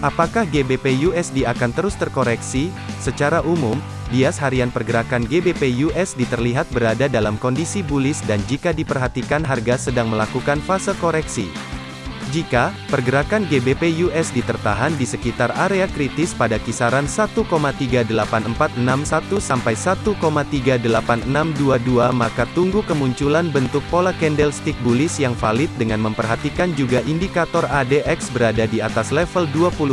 Apakah GBP USD akan terus terkoreksi? Secara umum, bias harian pergerakan GBP USD terlihat berada dalam kondisi bullish dan jika diperhatikan harga sedang melakukan fase koreksi. Jika pergerakan GBP USD tertahan di sekitar area kritis pada kisaran 1,38461 sampai 1,38622 maka tunggu kemunculan bentuk pola candlestick bullish yang valid dengan memperhatikan juga indikator ADX berada di atas level 25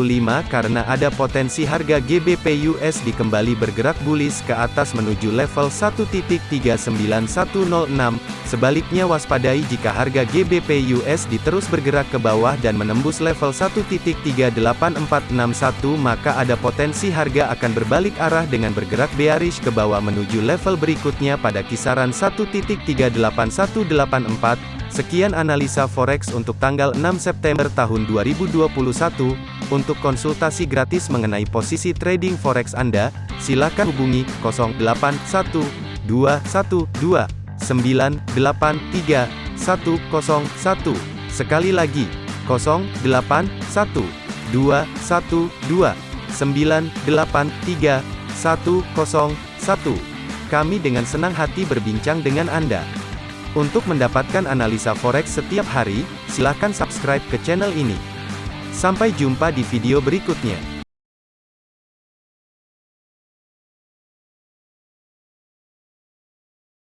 karena ada potensi harga GBP USD kembali bergerak bullish ke atas menuju level 1.39106 Sebaliknya waspadai jika harga GBP USD terus bergerak ke bawah dan menembus level 1.38461 maka ada potensi harga akan berbalik arah dengan bergerak bearish ke bawah menuju level berikutnya pada kisaran 1.38184. Sekian analisa forex untuk tanggal 6 September tahun 2021. Untuk konsultasi gratis mengenai posisi trading forex Anda, silakan hubungi 081212 983 101. Sekali lagi, 081 212 983 101. Kami dengan senang hati berbincang dengan Anda. Untuk mendapatkan analisa forex setiap hari, silakan subscribe ke channel ini. Sampai jumpa di video berikutnya.